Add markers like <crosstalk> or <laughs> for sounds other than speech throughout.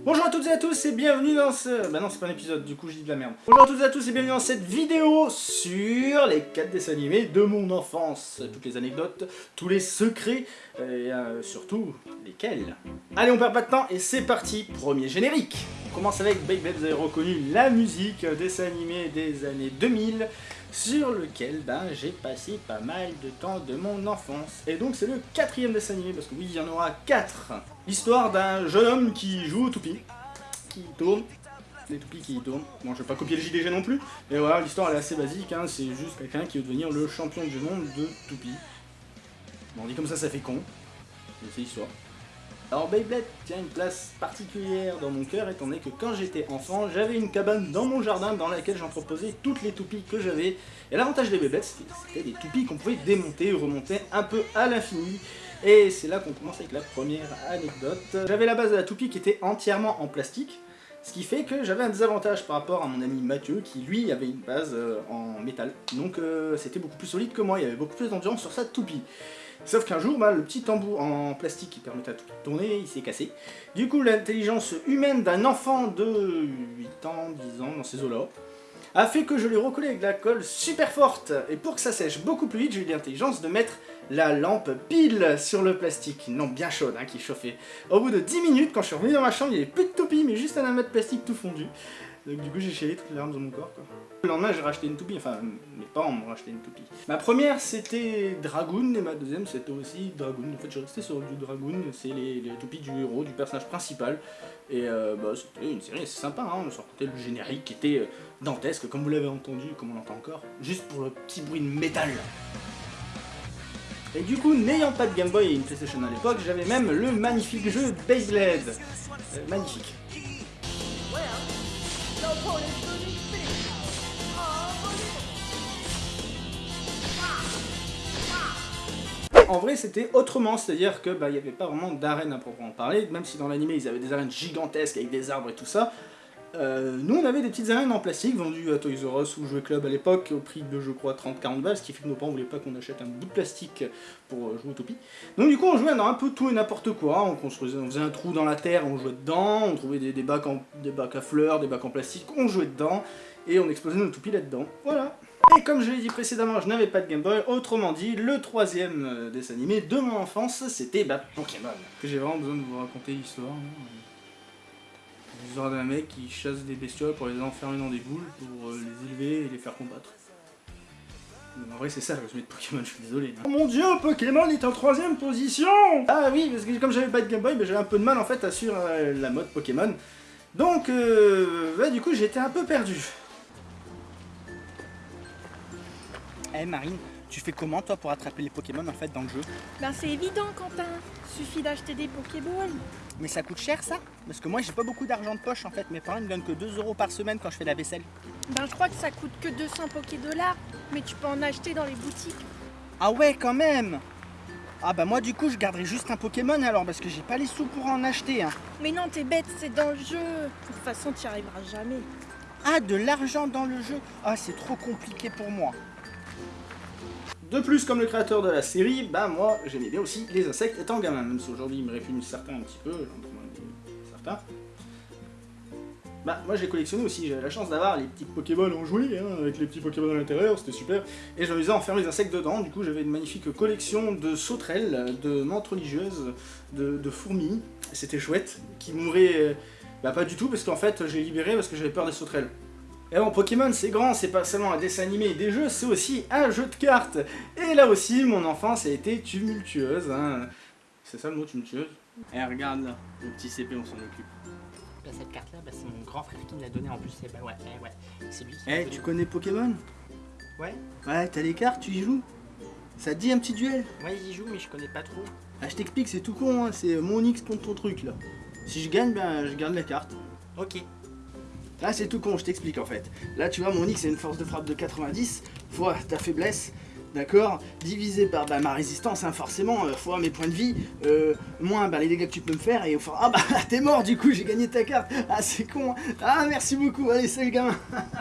Bonjour à toutes et à tous et bienvenue dans ce... Bah non c'est pas un épisode, du coup je dis de la merde. Bonjour à toutes et à tous et bienvenue dans cette vidéo sur les 4 dessins animés de mon enfance. Toutes les anecdotes, tous les secrets, et euh, surtout, lesquels. Allez on perd pas de temps et c'est parti, premier générique On commence avec Beyblade, vous avez reconnu la musique, dessin animé des années 2000 sur lequel ben, j'ai passé pas mal de temps de mon enfance. Et donc c'est le quatrième dessin animé, parce que oui, il y en aura quatre. L'histoire d'un jeune homme qui joue au toupie, qui tourne, des toupies qui tournent. Bon, je vais pas copier le JDG non plus, mais voilà, l'histoire elle est assez basique, hein. c'est juste quelqu'un qui veut devenir le champion du monde de toupie. Bon, on dit comme ça, ça fait con, mais c'est l'histoire. Alors Beyblade tient une place particulière dans mon cœur étant donné que quand j'étais enfant, j'avais une cabane dans mon jardin dans laquelle j'entreposais toutes les toupies que j'avais. Et l'avantage des Beyblades, c'était des toupies qu'on pouvait démonter, remonter un peu à l'infini. Et c'est là qu'on commence avec la première anecdote. J'avais la base de la toupie qui était entièrement en plastique. Ce qui fait que j'avais un désavantage par rapport à mon ami Mathieu qui lui avait une base euh, en métal. Donc euh, c'était beaucoup plus solide que moi, il y avait beaucoup plus d'endurance sur sa toupie. Sauf qu'un jour, bah, le petit tambour en plastique qui permettait à tout tourner, il s'est cassé. Du coup, l'intelligence humaine d'un enfant de 8 ans, 10 ans, dans ces eaux-là, a fait que je l'ai recollé avec de la colle super forte. Et pour que ça sèche beaucoup plus vite, j'ai eu l'intelligence de mettre la lampe pile sur le plastique. Non, bien chaude, hein, qui chauffait. Au bout de 10 minutes, quand je suis revenu dans ma chambre, il n'y avait plus de toupie, mais juste un amas de plastique tout fondu. Donc du coup j'ai chialé toutes les larmes de mon corps quoi. Le lendemain j'ai racheté une toupie, enfin mes parents m'ont racheté une toupie. Ma première c'était Dragoon et ma deuxième c'était aussi Dragoon. En fait je restais sur du Dragoon, c'est les, les, toupies du héros, du personnage principal. Et euh, bah, c'était une série assez sympa, hein. on sortait le générique qui était euh, dantesque comme vous l'avez entendu, comme on l'entend encore. Juste pour le petit bruit de métal. Et du coup, n'ayant pas de Game Boy et une PlayStation à l'époque, j'avais même le magnifique jeu Beyblade. Euh, magnifique. En vrai, c'était autrement, c'est-à-dire que bah, n'y avait pas vraiment d'arène à proprement parler, même si dans l'animé ils avaient des arènes gigantesques avec des arbres et tout ça. Euh, nous on avait des petites arènes en plastique vendues à Toys R Us ou Jouer Club à l'époque au prix de je crois 30-40 balles, ce qui fait que nos parents voulaient pas qu'on achète un bout de plastique pour euh, jouer au topi. Donc du coup on jouait dans un peu tout et n'importe quoi, on construisait, on faisait un trou dans la terre, on jouait dedans, on trouvait des, bacs, en, des bacs à fleurs, des bacs en plastique, on jouait dedans, et on explosait nos toupies là-dedans. Voilà et comme je l'ai dit précédemment, je n'avais pas de Game Boy, autrement dit, le troisième euh, dessin animé de mon enfance, c'était bah, Pokémon. J'ai vraiment besoin de vous raconter l'histoire. Hein. L'histoire d'un mec qui chasse des bestioles pour les enfermer dans des boules, pour euh, les élever et les faire combattre. En vrai c'est ça le résumé de Pokémon, je suis désolé. Hein. Oh mon dieu, Pokémon est en troisième position Ah oui, parce que comme j'avais pas de Game Boy, bah, j'avais un peu de mal en fait à suivre euh, la mode Pokémon. Donc, bah, du coup j'étais un peu perdu. Eh Marine, tu fais comment toi pour attraper les Pokémon en fait dans le jeu? Ben c'est évident Quentin, suffit d'acheter des Pokéballs. Mais ça coûte cher ça? Parce que moi j'ai pas beaucoup d'argent de poche en fait, mes parents me donnent que 2 euros par semaine quand je fais la vaisselle. Ben je crois que ça coûte que 200 Pokédollars, mais tu peux en acheter dans les boutiques. Ah ouais quand même ah bah moi du coup je garderai juste un Pokémon alors parce que j'ai pas les sous pour en acheter hein. Mais non t'es bête, c'est dans le jeu. De toute façon tu n'y arriveras jamais. Ah de l'argent dans le jeu? Ah c'est trop compliqué pour moi. De plus, comme le créateur de la série, bah moi j'aimais bien aussi les insectes étant gamin, même si aujourd'hui ils me réfugnent certains un petit peu, certains. Bah moi j'ai collectionné aussi, j'avais la chance d'avoir les petits Pokéballs en jouet, hein, avec les petits Pokémon à l'intérieur, c'était super. Et j'amusais à enfermer les insectes dedans, du coup j'avais une magnifique collection de sauterelles, de menthes religieuses, de, fourmis, c'était chouette, qui mouraient... Bah pas du tout, parce qu'en fait j'ai libéré parce que j'avais peur des sauterelles. Et bon, Pokémon, c'est grand, c'est pas seulement un dessin animé et des jeux, c'est aussi un jeu de cartes. Et là aussi, mon enfance a été tumultueuse. Hein. C'est ça le mot tumultueuse? Eh, regarde là, le petit CP, on s'en occupe. Là, cette carte-là, bah, c'est mon grand frère qui me l'a donnée en plus. Et bah ouais, eh, ouais, c'est lui qui Eh, tu connais Pokémon? Ouais. Ouais, t'as les cartes, tu y joues? Ça te dit un petit duel? Ouais, j'y joue, mais je connais pas trop. Ah, je t'explique, c'est tout con, hein. c'est mon X contre ton truc là. Si je gagne, ben je garde la carte. Ok. Là c'est tout con, je t'explique en fait. Là tu vois mon X c'est une force de frappe de 90 fois ta faiblesse, d'accord? Divisé par bah, ma résistance, hein, forcément, euh, fois mes points de vie, euh, moins bah, les dégâts que tu peux me faire, et au fond, ah bah <laughs> t'es mort du coup, j'ai gagné ta carte, ah c'est con, hein. ah merci beaucoup, allez salut gamin.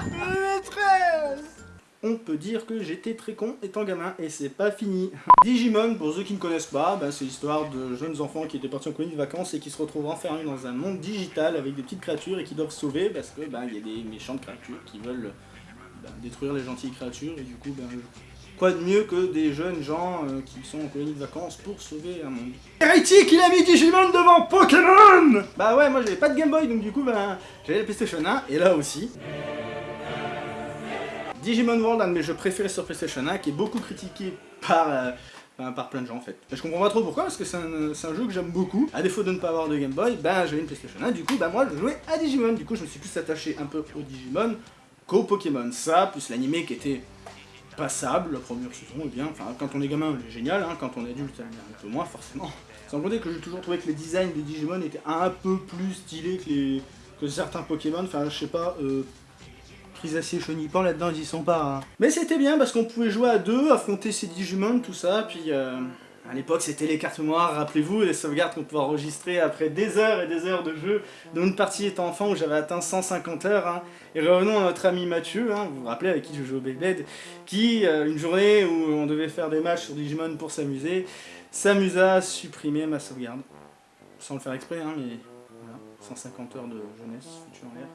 Maîtresse on peut dire que j'étais très con étant gamin, et c'est pas fini. Digimon, pour ceux qui ne connaissent pas, bah, c'est l'histoire de jeunes enfants qui étaient partis en colonie de vacances et qui se retrouvent enfermés dans un monde digital avec des petites créatures et qui doivent sauver parce que bah, y a des méchantes créatures qui veulent bah, détruire les gentilles créatures, et du coup, bah, quoi de mieux que des jeunes gens euh, qui sont en colonie de vacances pour sauver un monde. Hérétique, il a mis Digimon devant Pokémon Bah ouais, moi j'avais pas de Game Boy, donc du coup, bah, j'avais la PlayStation 1, et là aussi. Digimon World, un de mes jeux préférés sur PlayStation 1, qui est beaucoup critiqué par, euh, par plein de gens en fait. Je comprends pas trop pourquoi, parce que c'est un, c'est un jeu que j'aime beaucoup. À défaut de ne pas avoir de Game Boy, ben j'avais une PlayStation 1, du coup, bah moi je jouais à Digimon. Du coup, je me suis plus attaché un peu au Digimon qu'au Pokémon. Ça, plus l'animé qui était passable, la première saison, et bien, enfin, quand on est gamin, il est génial, hein, quand on est adulte, un peu moins, forcément. Sans compter que j'ai toujours trouvé que les designs des Digimon étaient un peu plus stylés que, les, que certains Pokémon, enfin, je sais pas, euh, Crisacier Chenipan là-dedans, ils y sont pas. hein. Mais c'était bien parce qu'on pouvait jouer à deux, affronter ces Digimon, tout ça, puis euh, à l'époque c'était les cartes mémoire, rappelez-vous, les sauvegardes qu'on pouvait enregistrer après des heures et des heures de jeu, dont une partie étant enfant où j'avais atteint 150 heures. hein. Et revenons à notre ami Mathieu, hein, vous vous rappelez avec qui je jouais au Beyblade, qui, euh, une journée où on devait faire des matchs sur Digimon pour s'amuser, s'amusa à supprimer ma sauvegarde. Sans le faire exprès, mais voilà, 150 heures de jeunesse, futur en l'air.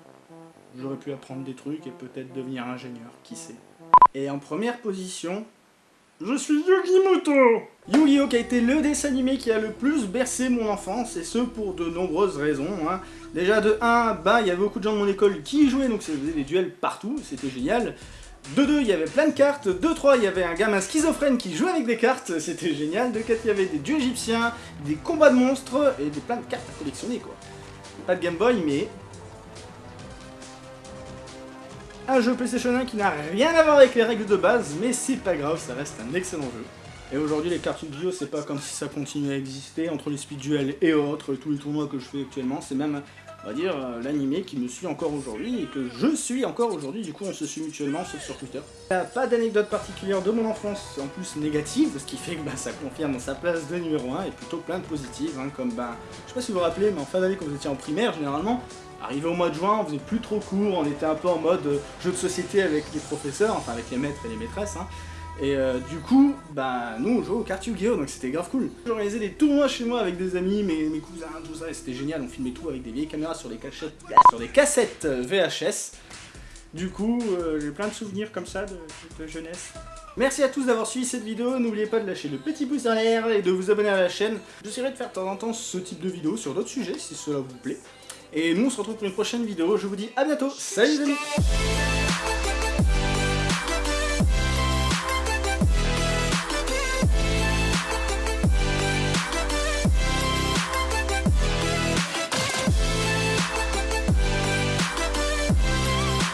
J'aurais pu apprendre des trucs et peut-être devenir ingénieur, qui sait. Et en première position, je suis Yugimoto Yu-Gi-Oh qui a été le dessin animé qui a le plus bercé mon enfance, et ce pour de nombreuses raisons. hein. Déjà de 1, bah il y avait beaucoup de gens de mon école qui y jouaient, donc ça faisait des duels partout, c'était génial. De 2, il y avait plein de cartes. De 3, il y avait un gamin schizophrène qui jouait avec des cartes, c'était génial. De 4, il y avait des dieux égyptiens, des combats de monstres, et des plein de cartes à collectionner quoi. Pas de Game Boy, mais un jeu PlayStation 1 qui n'a rien à voir avec les règles de base, mais c'est pas grave, ça reste un excellent jeu. Et aujourd'hui, les cartes Yu-Gi-Oh, c'est pas comme si ça continuait à exister entre les speed duels et autres, tous les tournois que je fais actuellement, c'est même, on va dire, euh, l'animé qui me suit encore aujourd'hui et que je suis encore aujourd'hui, du coup on se suit mutuellement, sauf sur Twitter. Pas d'anecdote particulière de mon enfance, en plus négative, ce qui fait que bah, ça confirme sa place de numéro 1 et plutôt plein de positives, hein, comme bah, je sais pas si vous vous rappelez, mais en fin d'année quand vous étiez en primaire, généralement, Arrivé au mois de juin, on faisait plus trop cours, on était un peu en mode euh, jeu de société avec les professeurs, enfin avec les maîtres et les maîtresses. hein. Et euh, du coup, bah nous on jouait aux cartes Yu-Gi-Oh! donc c'était grave cool. J'organisais des tournois chez moi avec des amis, mes, cousins, tout ça, et c'était génial, on filmait tout avec des vieilles caméras sur des, cachettes, sur des cassettes euh, VHS. Du coup, j'ai plein de souvenirs comme ça de, de jeunesse. Merci à tous d'avoir suivi cette vidéo, n'oubliez pas de lâcher le petit pouce en l'air et de vous abonner à la chaîne. J'essaierai de faire de temps en temps ce type de vidéo sur d'autres sujets si cela vous plaît. Et nous on se retrouve pour une prochaine vidéo, je vous dis à bientôt, salut les amis